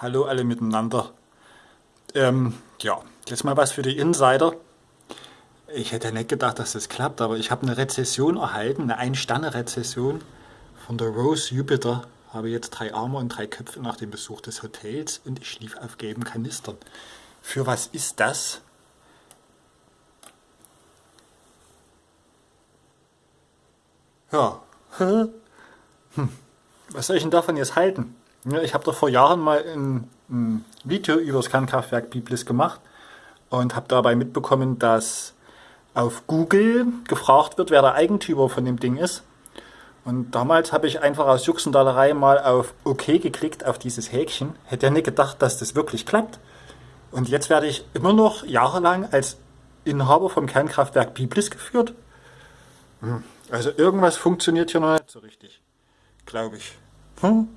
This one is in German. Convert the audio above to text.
Hallo alle miteinander. Ähm, ja, jetzt mal was für die Insider. Ich hätte nicht gedacht, dass das klappt, aber ich habe eine Rezession erhalten, eine Ein-Sterne-Rezession von der Rose Jupiter. Habe jetzt drei Arme und drei Köpfe nach dem Besuch des Hotels und ich schlief auf gelben Kanistern. Für was ist das? Ja. Hm. Was soll ich denn davon jetzt halten? Ja, ich habe doch vor Jahren mal ein, ein Video über das Kernkraftwerk Biblis gemacht und habe dabei mitbekommen, dass auf Google gefragt wird, wer der Eigentümer von dem Ding ist. Und damals habe ich einfach aus Juxendallerei mal auf OK geklickt, auf dieses Häkchen. Hätte ja nicht gedacht, dass das wirklich klappt. Und jetzt werde ich immer noch jahrelang als Inhaber vom Kernkraftwerk Biblis geführt. Hm, also irgendwas funktioniert hier noch nicht so richtig, glaube ich. Hm?